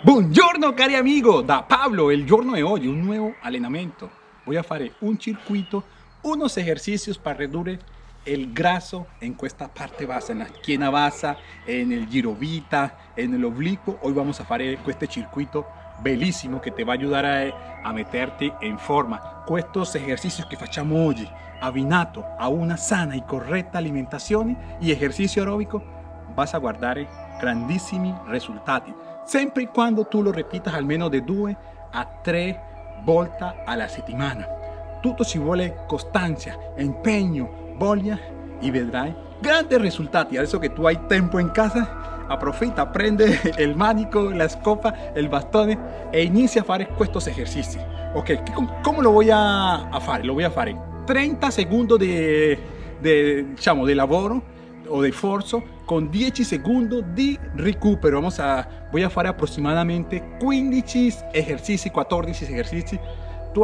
Buongiorno cari amigo, da Pablo, il giorno di oggi un nuovo allenamento. Voy a fare un circuito, unos ejercicios para reducir el graso en esta parte bassa, en la esquina bassa, en el girovita, en el oblicuo. Hoy vamos a fare este circuito bellísimo que te va a ayudar a, meterte en forma. Estos ejercicios que facciamo oggi, abbinato a una sana y correcta alimentación y ejercicio aeróbico, vas a guardar grandissimi risultati sempre e quando tu lo repitas almeno de 2 a 3 volte alla settimana. Tutto ci vuole costanza, impegno, voglia y vedrai grandes resultados. Y a eso que tú hay tiempo en casa, aproveita, aprende el mánico, la escopa, el bastón e inicia a hacer estos ejercicios. Ok, ¿cómo lo voy a hacer? Lo voy a hacer en 30 segundos de, de, de lavoro o de esfuerzo con 10 segundos de recupero. Vamos a, voy a hacer aproximadamente 15 ejercicios, 14 ejercicios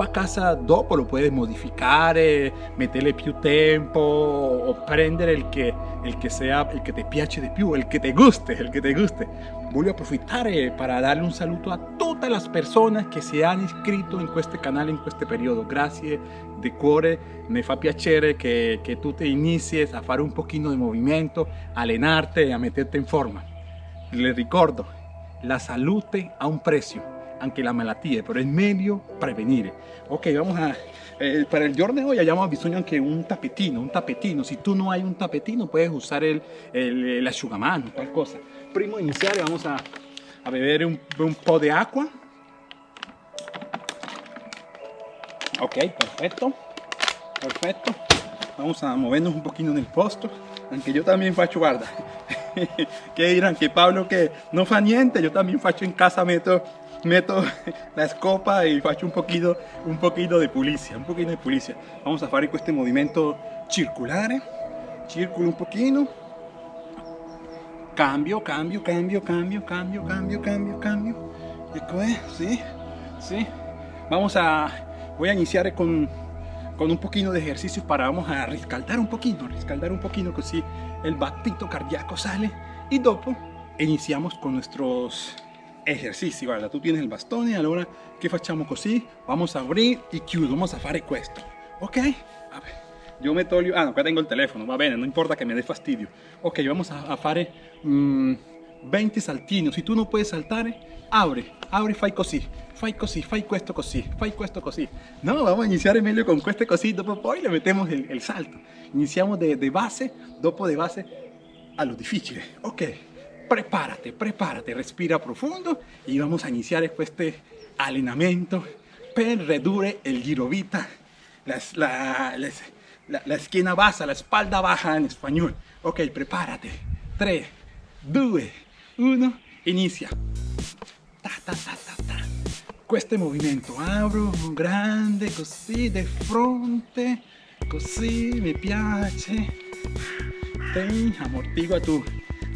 a casa dopo pues lo puoi modificare, eh, metterle più tempo o prendere il che, il sea, il che ti piace di più, il che ti guste, il che ti guste. Voglio approfittare eh, per darle un saluto a tutte le persone che si hanno iscritto in questo canale in questo periodo. Grazie di cuore, mi fa piacere che, che tu ti inizi a fare un pochino di movimento, a allenarti a metterti in forma. Le ricordo, la salute ha un prezzo anche la malattia, pero es medio prevenir. Ok, vamos a... Eh, para el giorno de hoy hayamos bisogno anche un tapetino, un tapetino. Si tú no hay un tapetino, puedes usar el, el, el qualcosa. Prima di iniziare vamos a, a beber un, un po' di acqua. Ok, perfecto. Perfecto. Vamos a movernos un poquito en el posto. Aunque yo también faccio, guarda. que dirán que Pablo que no fa niente, yo también faccio en casa, meto meto la escopa y faccio un poquito, un poquito de pulizia, un poquito de pulizia. Vamos a fare este movimiento circular, eh. círculo un poquito. Cambio, cambio, cambio, cambio, cambio, cambio, cambio, cambio. ¿Sí? ¿Sí? Vamos a, voy a iniciar con, con un poquito de ejercicios para, vamos a riscaldar un poquito, riscaldar un poquito, così el batito cardíaco sale. Y dopo iniciamos con nuestros ejercicio, guarda, tú tienes el bastón y ahora ¿qué facciamo così? Vamos a abrir y chiudo, vamos a fare questo, ok? A ver, yo me toglio, ah no, acá tengo el teléfono, va bene, no importa que me dé fastidio. Ok, vamos a, a fare 20 mm, saltini, si tú no puedes saltar, abre, abre fai così, fai così, fai questo così, fai questo così. No, vamos a iniciar meglio con questo così, dopo poi le metemos el, el salto. Iniciamos de, de base, dopo de base a lo difficile, ok? Prepárate, prepárate, respira profundo y vamos a iniciar este entrenamiento per redure el girovita, la, la, la, la, esquina baja, la espalda baja en español. Ok, prepárate. 3, 2, 1, inicia. Ta, ta, ta. Este movimiento, abro grande, così, de fronte, così, mi piace. Ten, amortigua tu,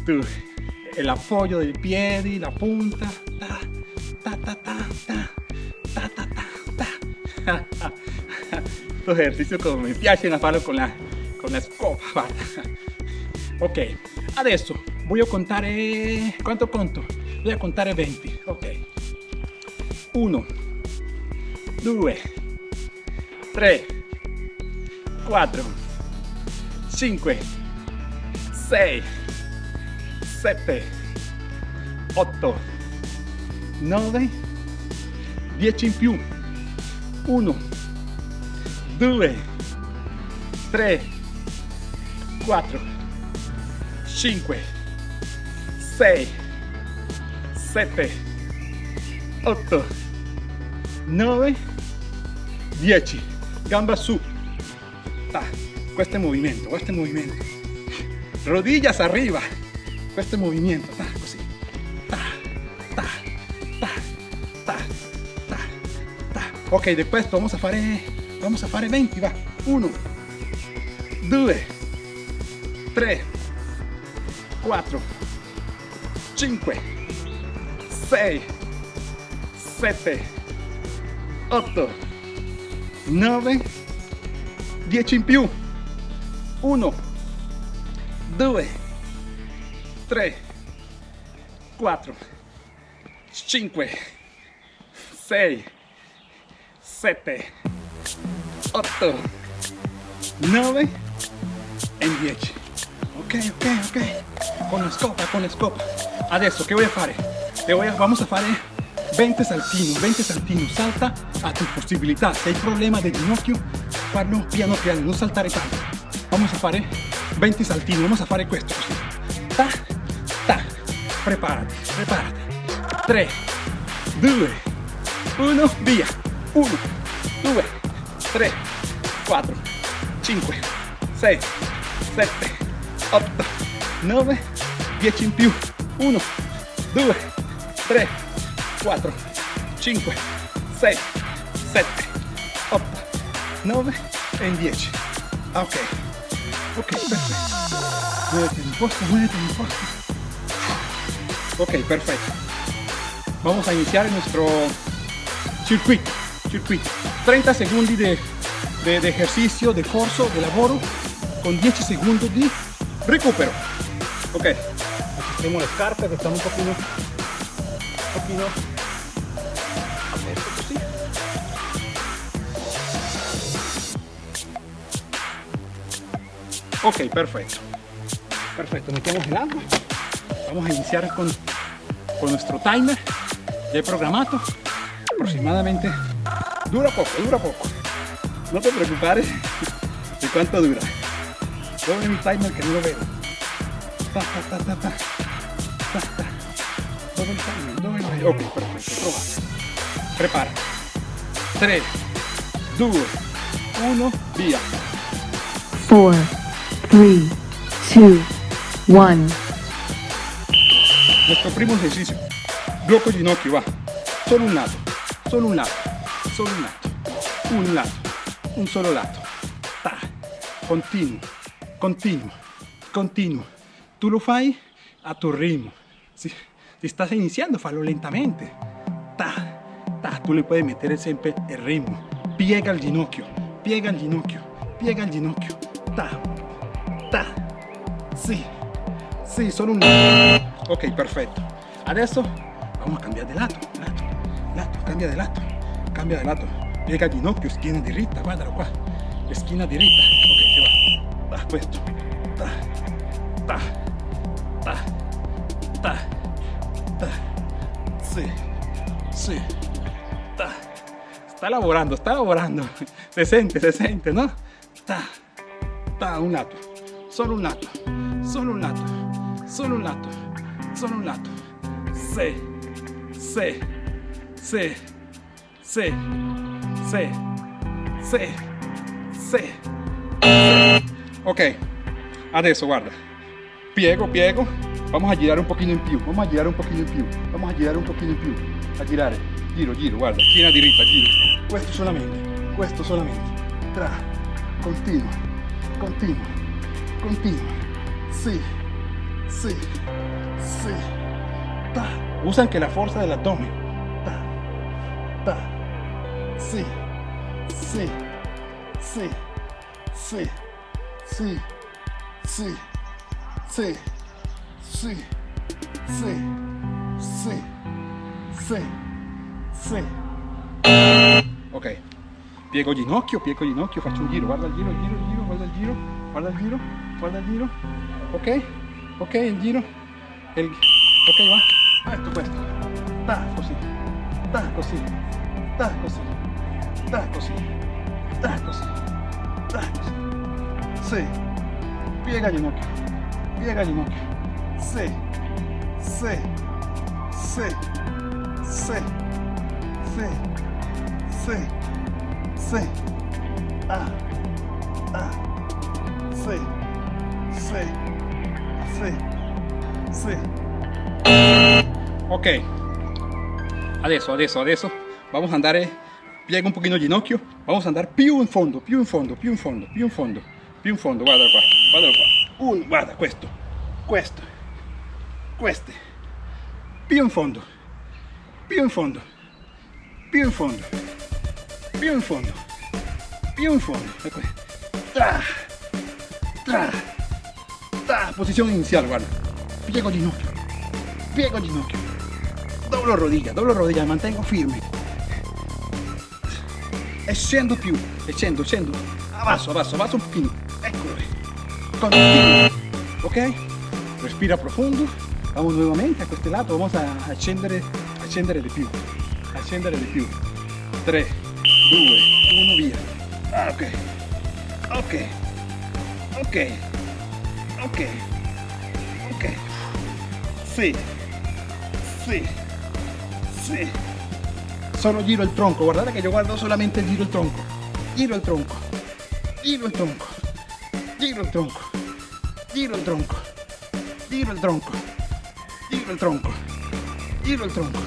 tu el apoyo del pie y la punta. Ta, ta, ta, Estos ejercicios como me piacen a palo con la, con la escoba. ¿vale? Ok, adesso voy a contar. Eh, ¿Cuánto conto? Voy a contar 20. Ok. 1, 2, 3, 4, 5, 6. 7, 8, 9, 10 in più, 1, 2, 3, 4, 5, 6, 7, 8, 9, 10. Gamba su. È movimento, questo è movimento. Rodillas arriba. Este movimiento, ta, così, ta, ta, ta, ta, ta, ta. Ok, después vamos a fare, vamos a fare 20, va, 1, 2, 3, 4, 5, 6, 7, 8, 9, 10 in più, 1, 2, 3, 4, 5, 6, 7, 8, 9 e 10. Ok, ok, ok. Con la scopa, con la scopa. Adesso che voy a fare? Te voy a, vamos a fare 20 saltini, 20 saltini. Salta a tu possibilità. Se hai problema del ginocchio, farlo piano piano, non saltare tanto. Vamos a fare 20 saltini, vamos a questo così. Preparati, preparati. 3, 2, 1, via. 1, 2, 3, 4, 5, 6, 7, 8, 9, 10 in più. 1, 2, 3, 4, 5, 6, 7, 8, 9 e 10. Ok, ok, perfetto. Muévete en posto, muévete en posto. Ok, perfecto. Vamos a iniciar nuestro circuito. circuito. 30 secondi de, de, ejercicio, de corso, de lavoro, con 10 segundos de recupero. Ok, tenemos las cartas que están un poquito, un poquito. Ok, perfecto. Perfecto, metemos el agua. Vamos a iniciar con, con nuestro timer ya programato. Aproximadamente dura poco, dura poco. No te preocupes de cuánto dura. Doble mi timer que no lo veo. Ta, ta, ta, ta, ta. Ta, ta. Doble el timer, doble el Ok, perfecto, prova. Prepara. 3, 2, 1, via. 4, 3, 2, 1. Nuestro primo ejercicio. Blocco ginocchio, va. Solo un lato, solo un lato, solo un lato, un lato, un solo lato. Ta. Continuo, continuo, continuo. Tu lo fai a tu ritmo. Si, si estás iniziando, fallo lentamente. Ta, ta. Tu le puedes meter sempre il ritmo. Piega il ginocchio, piega il ginocchio, piega il ginocchio. Ta, ta. Sì, sì, solo un lato. Ok, perfetto. Adesso vamos a cambiar de lato, lato, lato, cambia de lato, cambia de lato. Piega ginocchio, schiena diritta, guardalo qua. Schiena diritta. Ok, che va. Va, questo. Ta, ta, ta, ta, ta. Sì, sì, ta. Está lavorando, está lavorando. Se sente, se sente, ¿no? Ta, ta, un lato. Solo un lato. Solo un lato. Solo un lato. Solo un lato. Sì, sì, sì, sì, sì, sì, sì. Ok, adesso guarda. Piego, piego. Vamos a girare un pochino in più. Vamos a girare un pochino in più. Vamos a girare un pochino in più. A girare. Giro, giro, guarda. Schiena diritta, giro. Questo solamente. Questo solamente. Tra. Continua. Continua. Continua. Sì. Sì. Sì. Ta. Usa anche la forza dell'addome. Ta. Ta. Sì. Sì. Sì. Sì. Sì. Sì. Sì. Sì. Sì. Sì. Sì. Sì. Ok. Piego ginocchio, piego ginocchio, faccio un giro, guarda il giro, il giro, il giro, guarda il giro, guarda il giro, guarda il giro. Ok? Ok, il giro el... Ok, va. Ah, esto cuesta. Tas cosita. Tas cosita. Tas cosita. Tas cosita. Tas cosita. Tas cosita. Sí. Pie gallinoque. Pie gallinoque. Sí. Sí. Sí. Sí. Sí. Sí. Sí. Ah. Ah. Sí. Sí. Sí. Sì. Ok. Adesso, adesso, adesso vamos a andare piega un pochino il ginocchio, vamos a andare più in fondo, più in fondo, più in fondo, più in fondo, più in fondo, guarda qua, guarda qua. Un, guarda questo, questo, queste. Più in fondo, più in fondo, più in fondo, più in fondo, più in fondo. Ecco. Tra, tra, tra. Posizione iniziale, guarda. Piego ginocchio, piego ginocchio. doblo rodilla, doblo rodilla, mantengo firme. E scendo più, e scendo, scendo. Abbasso, abbasso, abbasso un pochino. Eccole. Continuo. Ok? Respira profundo. Vamos nuevamente a este lado. Vamos a accendere, accendere di più. Accendere di più. 3, 2, 1, via. Ah. Ok. Ok. Ok. Ok. sí, sí, sí. Solo giro el tronco, guardada que yo guardo solamente el giro el tronco. Giro el tronco, giro el tronco, giro el tronco, giro el tronco, giro el tronco, giro el tronco, giro el tronco,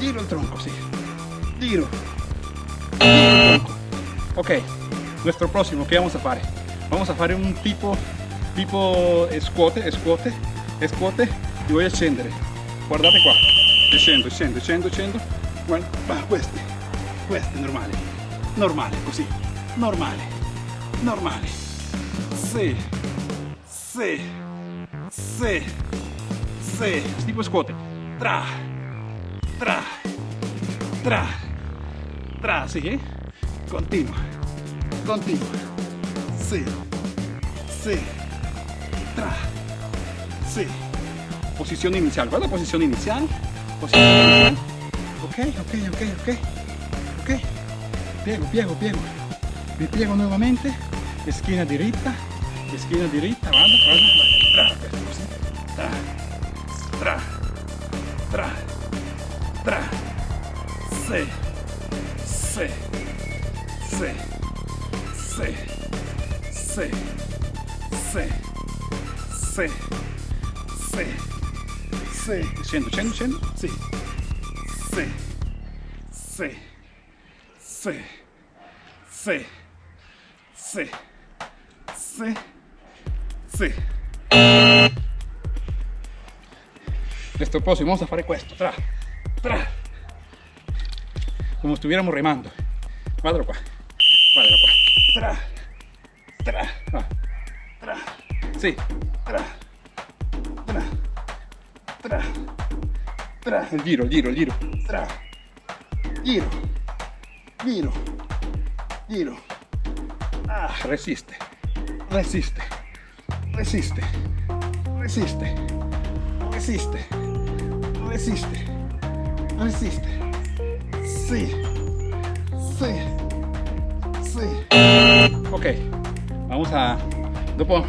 giro el tronco, sí. Giro. giro el tronco. Ok, nuestro próximo, ¿qué vamos a hacer? Vamos a hacer un tipo, tipo escote, escote, escote y voy a scendere. Guardate qua. Scendo, scendo, scendo, scendo. Guarda, questi, questi, normale. Normale, così. Normale. Normale. Sì. Sì. Sì. Sì. Tipo squat. Tra. Tra. Tra. Tra, sì. Continua. Continua. Sì. Sì. Tra. Sì. posición inicial. ¿Cuál es la posición inicial? Posición inicial. Ok, ok, ok, ok. Ok. Piego, piego, piego. Me piego nuevamente. Esquina derecha. Esquina derecha. Vamos, vamos. Tra, tra, tra, tra. Sí. Sí. Sí. Sí. Sí. Sí. Sí. Sì. Scendo, scendo, scendo. Sì. Sì. Sì. Sì. Sì. Sì. Sì. Sì. Questo vamos a fare questo. Tra. Tra. Como estuviéramos remando. Guardalo qua. Guardalo qua. Tra. Tra. Va. Tra. Sì. Tra. Tra. Tra. Tra. Il giro, giro, il giro. Tra. Giro. Giro. Giro. Ah, resiste. Resiste. Resiste. Resiste. Resiste. Resiste. Resiste. Sí. Sí. Sí. Ok. Vamos a... Dopo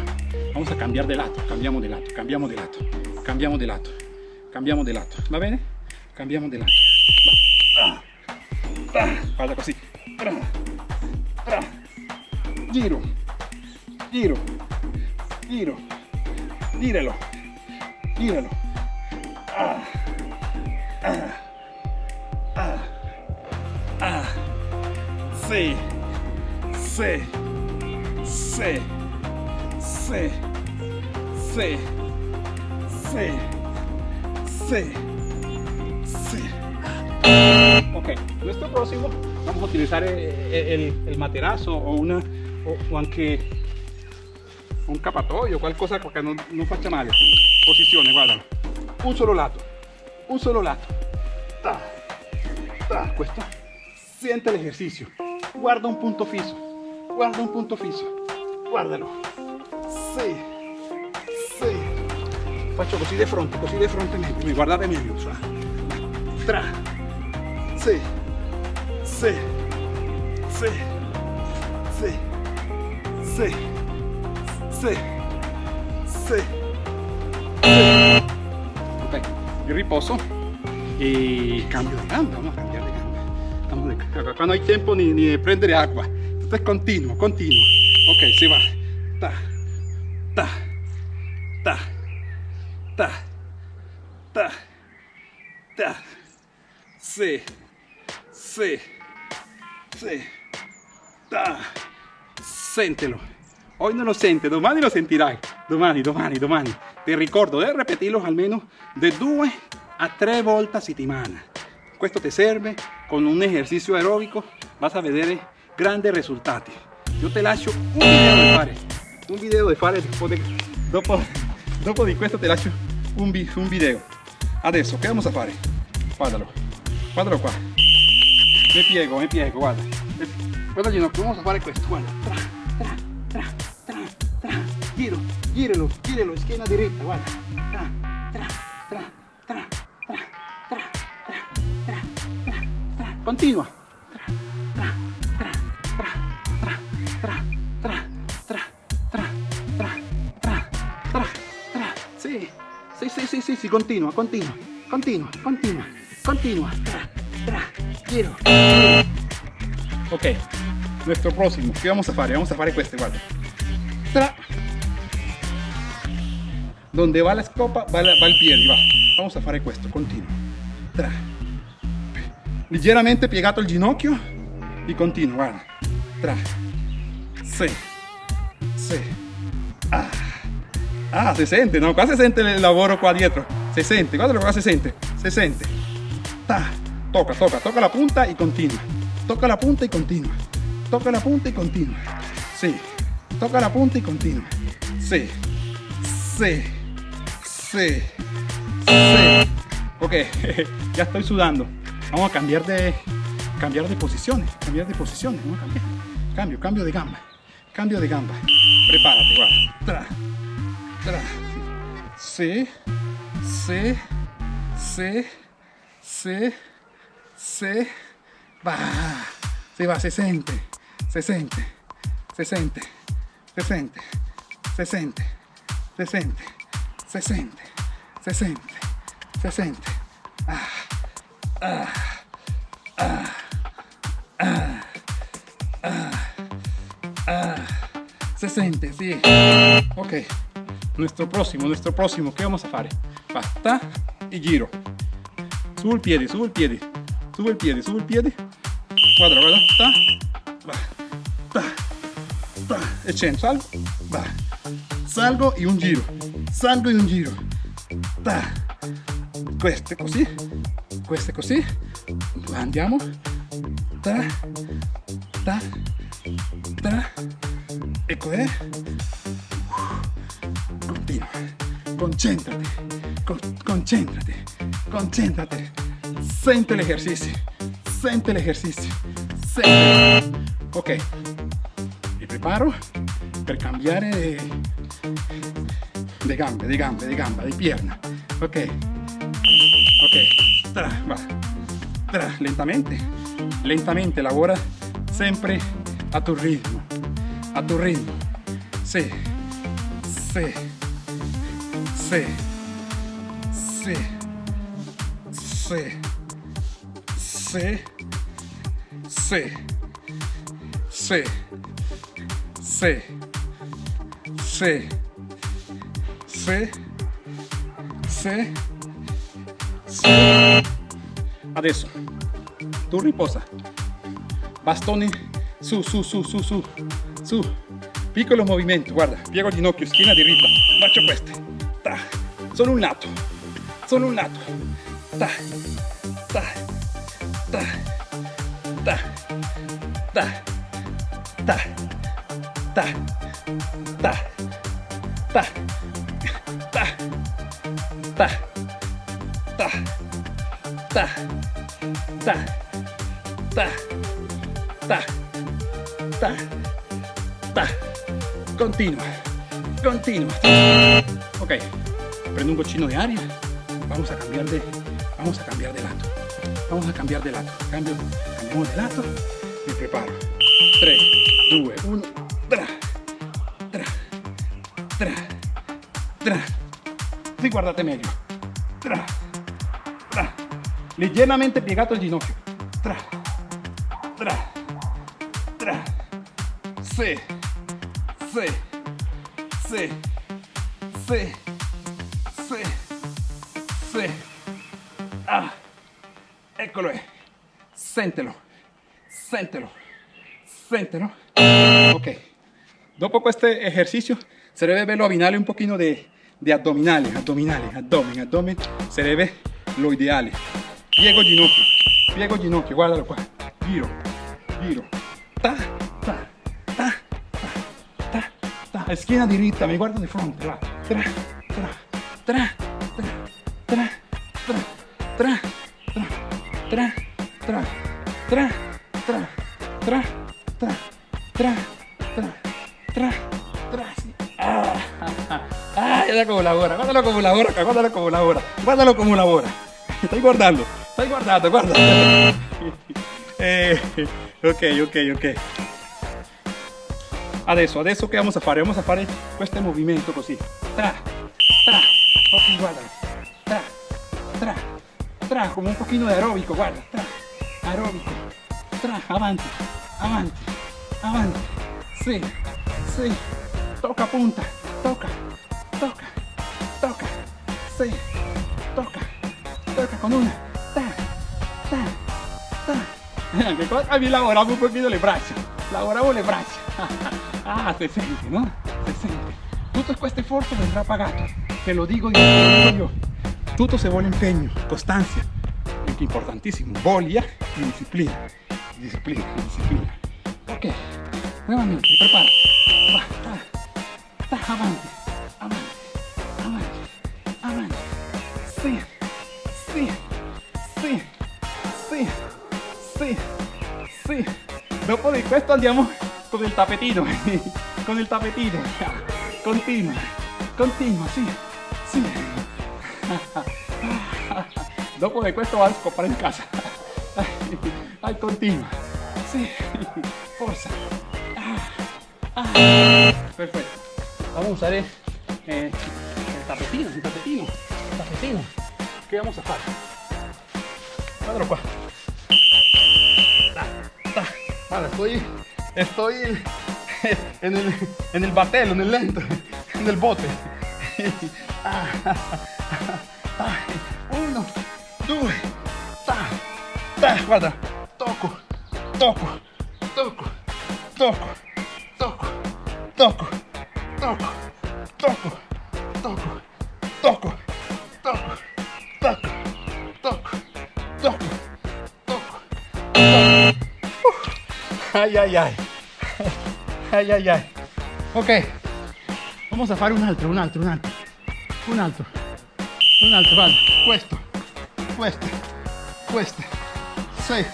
vamos a cambiar de lato. Cambiamo di lato. Cambiamo di lato. Cambiamo di lato. Cambiamo di lato. Va bene? Cambiamo di lato. Va. Guarda così. Giro. Giro. Giro. Giralo. Giralo. Ah. Ah. Ah. Ah. Sí. Sí. Sí. Sí. Sí. Sí. Sí. Sí. Ok, nuestro próximo vamos a utilizar el, el, el materazo o una o, o anche un capatoio, qualcosa che non, non faccia male. Posizione, guardalo. Un solo lato, un solo lato. Ta, ta, questo. Siente l'esercizio. Guarda un punto fisso. Guarda un punto fisso. Guardalo. Sì despacho cosí de frente, cosí de frente, mi, mi guarda de medio. Tra. ¿ah? tra. Sí. Sí. Sí. Sí. Sí. Sí. Ok. Yo reposo y cambio de gamba. Vamos a cambiar de gamba. Estamos de, acá no hay tiempo ni, de prender agua. Esto es continuo, continuo. Ok, se sí va. Séntelo. Hoy no lo sente, domani lo sentirai. Domani, domani, domani. Ti ricordo di repetirlo almeno de due a tre volte a settimana. Questo ti serve con un esercizio aerobico, vas a vedere grandi risultati. Io ti lascio un video da fare, un video da fare dopo, dopo, di questo ti lascio un, un video. Adesso che vamos a fare? guardalo, guardalo qua. Mi piego, mi piego, guarda. Guarda ginocchio, vamos a fare questo, guarda. Giralo, giralo, schiena diritta, guarda. Tra, tra, tra, tra, tra, tra, tra, tra, tra, tra. Continua. Tra, tra, tra, tra, tra, tra, tra, tra, tra, tra, tra, tra. Sì, sì, sì, sì, sì, sì, continua, continua, continua, continua, continua. Tra, tra, giro. Ok, nuestro próximo, ¿qué vamos a hacer? Vamos a hacer este, guarda. Tra. Donde va la scopa, va, la- va il piede, va. Vamos a fare questo, continuo. Tra. Leggermente piegato il ginocchio e continuo, guarda. Tra. Sì. Sì. Ah. Ah, si sente, no? Qua si sente il lavoro qua dietro. Si sente, guardalo qua sente. Si sente. Ta. Toca, toca, toca la punta y continua. Toca la punta y continua. Toca la punta y continua. Sí. Toca la punta y continua. Sí. Sí. Sí. Sí. Ok, ya estoy sudando. Vamos a cambiar de cambiar de posiciones. Cambiar de posiciones. Vamos a cambiar. Cambio, cambio de gamba. Cambio de gamba. Prepárate, guarda. Tra. Tra. Sí. Sí. Sí. Sí. Sí. Va. Se va, se siente. Se siente. Se siente. Se siente. Se siente. Se siente. Se siente. Se siente. Se siente. Ah. Ah. Ah. Ah. Ah. Ah. Se siente, sí. Ok. Nuestro próximo, nuestro próximo. ¿Qué vamos a hacer? Basta y giro. Subo il piede, subo il piede. Subo il piede, subo il piede. Guarda, guarda. Ta. Va. Ta. Ta. E scendo, salgo. Va. Salgo e un giro. Salgo e un giro. Ta. Questo è così. Questo è così. Andiamo. Ta. Ta. Ta. Ecco è. Continua. Concentrate. Con- concentrate. Concentrate. Sente el ejercicio. Sente. Sente. Ok. Mi preparo per cambiare de, gambe, de gambe, de gamba, de pierna. Ok. Ok. Tra, va. Tra, lentamente. Lentamente lavora sempre a tu ritmo. A tu ritmo. Sì. Sì. Sì. Sì. Sì. Sì. Sì. Sì. Sì. C, C, C. Adesso. Tu riposa. Bastoni. Su, su, su, su, su. Su. Pico los movimientos. Guarda. Piego il ginocchio. Schiena diritta. Faccio queste. Ta. Solo un lato. Solo un lato. Ta. Ta. Ta. Ta. Ta. Ta. ta. Ta. Ta. Ta. Ta. Ta. Ta. Continua. Continua. Ok. Prendo un goccino de aria. Vamos a cambiar de. Vamos a cambiar de lado. Vamos a cambiar de lado. Cambio, cambiamos de lado. Me preparo. 3, 2, 1. Tra. Tra. Tra. Tra. Sí, guardate meglio ligeramente piegato el ginocchio. Tra, tra, tra. Sí, sí, sí, sí, sí, sí. Ah, eccolo, è. sentelo, sentelo, sentelo. Ok, dopo questo esercizio, este se deve verlo abinare un pochino di abdominali, abdominali, abdomen, abdomen, se deve lo ideale piego ginocchio, piego ginocchio, guardalo qua, giro, giro, ta, ta, ta, ta, ta, ta, schiena diritta, mi guardo di fronte, va, tra, tra, tra, tra, tra, tra, tra, tra, tra, tra, tra, tra, tra, tra, tra, tra, tra, ah, ah, ah, guardalo come lavora, guardalo come lavora, guardalo come lavora, guardalo come guardando, estoy guardando, guarda. Eh, ok, ok, ok. Adesso, adesso che vamos a fare? Vamos a fare questo movimento così. Tra, tra. Ok, guarda. Tra, tra, tra, come un pochino di aerobico, guarda. Tra, aerobico. Tra, avanti, avanti, avanti. Sì, sì. Tocca punta, tocca, tocca, tocca. Sì, tocca, tocca con una ta, ta. También ah, lavoramos un poquito el brazo, lavoramos el brazo. Ah, se siente, ¿no? Se siente. Tutto este esfuerzo vendrá pagato, te lo digo y lo digo yo. Tutto se vuole empeño, constancia, importantísimo, bolia y disciplina. Disciplina, disciplina. Ok, nuevamente, prepara Va, va, va, avante. Dopo di questo andiamo con il tapetino, con il tapetino. Continua, continua, sì, sì. Dopo di questo vas a scopare in casa. Ay, continua. Sì, forza. Perfetto. Vamos a usar eh, el tapetino, el tapetino, el tapetino. ¿Qué vamos a hacer? Guardalo qua. Guarda, estoy, estoy en el, en el batelo, en el lento, en el bote. Ah. Uno, due, ta, ta. Guarda, toco, toco, toco, toco, toco, toco, toco, toco, toco, toco, toco, toco, toco, toco, toco, toco. Ay, ay, ay. Ay, ay, ay. Ok. Vamos a fare un altro, un altro, un altro. Un altro. Un altro, vale. Questo. Questo. Questo. Sì.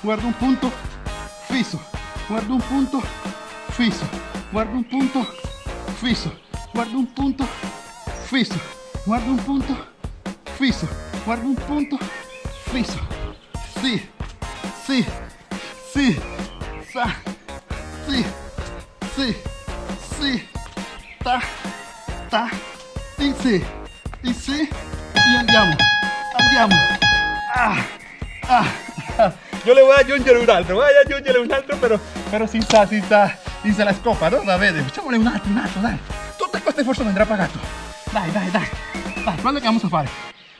Guarda un punto fisso. Guarda un punto fisso. Guarda un punto fisso. Guarda un punto fisso. Guarda un punto fisso. Guarda un punto fisso. Sì. Sì. Sì. Sa. Sì. Sì. Sì. Ta. Ta. In sì. In sì. E andiamo. Andiamo. Ah. Ah. Yo le voy a aggiungere un altro, voy a aggiungere un altro, però, però senza, senza, senza la scopa, no? Va bene, facciamole un altro, un altro, dai. Tutto questo sforzo vendrà pagato. Dai, dai, dai. Dai, che vamos a fare.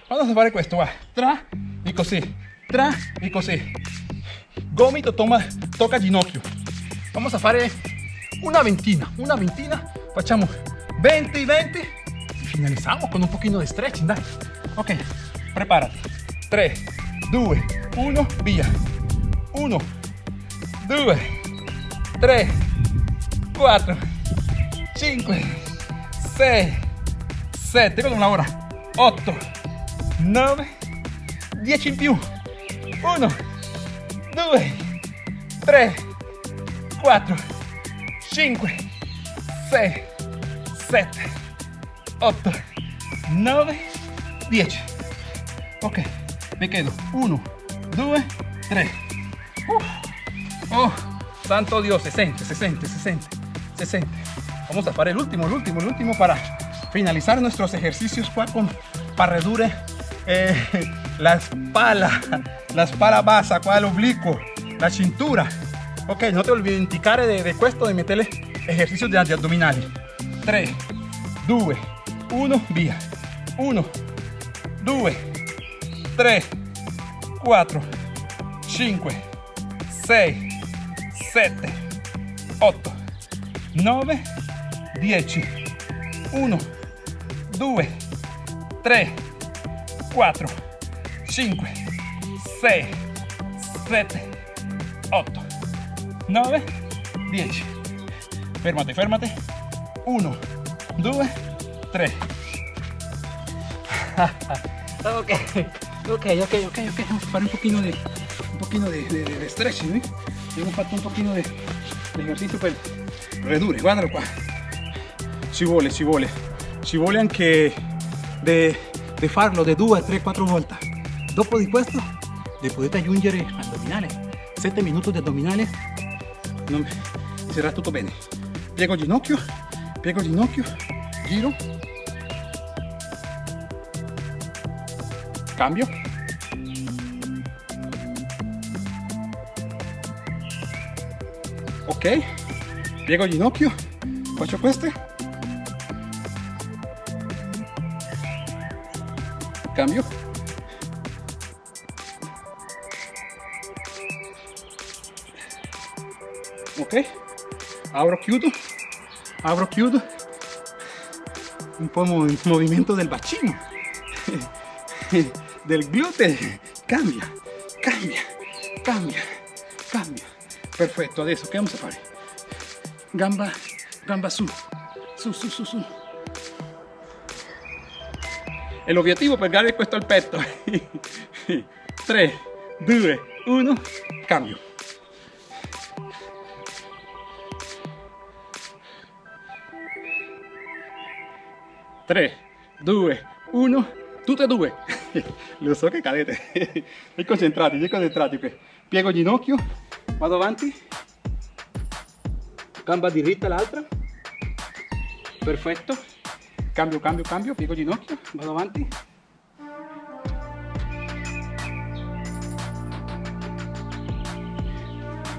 Vamos a fare questo, va. Tra e così. Tra e così. Gomito toma, tocca ginocchio. Vamos a fare una ventina, una ventina. Facciamo 20 y 20 y finalizamos con un poquito de stretching, dai. Ok, prepárate. 3, 2, 1, via. 1, 2, 3, 4, 5, 6, 7, con una ora. 8, 9, 10 in più. 1, 2, 3, 4, 5, 6, 7, 8, 9, 10. Ok, me quedo. 1, 2, 3. Oh, santo Dios, se siente, se siente, se siente, se siente. Vamos a parar el último, el último, el último para finalizar nuestros ejercicios con parredure, eh, la espalda, la espalda basa, qua el oblicuo, la cintura. Ok, no te olvides indicare de, de questo de meterle ejercicios de, abdominali. 3, 2, 1, via. 1, 2, 3, 4, 5, 6, 7, 8, 9, 10. 1, 2, 3, 4, 5, 6, 7, 8, 9, 10. Fermate, fermate. 1, 2, 3. ok, ok, ok, ok, ok. Vamos a fare un pochino de, un pochino de, de, de stretching, ¿eh? Hemos fatto un pochino de, de ejercicio per, redure, guardalo qua. Ci vuole, ci vuole. Ci vuole anche di farlo di 2, 3, 4 volte. Dopo di questo, le potete aggiungere addominale. 7 minuti di addominale. Non, sarà tutto bene. Piego ginocchio, piego ginocchio, giro. Cambio. Ok, piego ginocchio, faccio queste. Cambio. Ok, apro, chiudo, apro, chiudo. Un po' il movimento del bacino, del gluteo. Cambia, cambia, cambia, cambia. Perfetto, adesso che vamos a fare? Gamba, gamba su, su, su, su, su. E l'obiettivo per dare questo al petto. 3, 2, 1, cambio. Tre, due, uno, tutte e due. Lo so che cadete. E concentrati, concentrati qui. Piego ginocchio, vado avanti, gamba diritta l'altra, perfetto, cambio, cambio, cambio, piego ginocchio, vado avanti.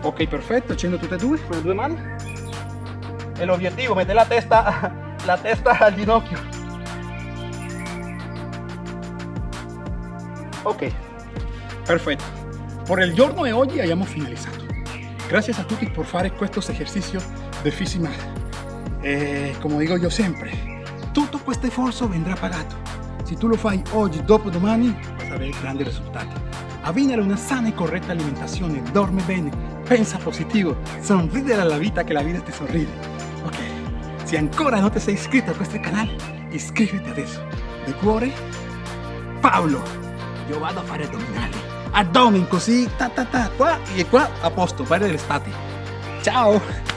Ok, perfetto, accendo tutte e due con le due mani. E l'obiettivo, mette la testa, la testa al ginocchio. Ok, perfetto. Por el giorno de hoy hayamos finalizado. Gracias a tutti por fare estos ejercicios de física. Eh, como digo yo siempre, tutto questo esfuerzo vendrá pagato. Si tu lo fai oggi, dopo domani, vas a avere grandi risultati. Abbinare una sana e corretta alimentazione, dorme bene, pensa positivo, sorridere alla vita che la vita ti sorride. Ok, se ancora non ti sei iscritto a questo canale, iscriviti adesso. De cuore, Paolo, io vado a fare addominali. Addomen così, ta ta ta, qua e qua a posto, fare l'estate. Ciao!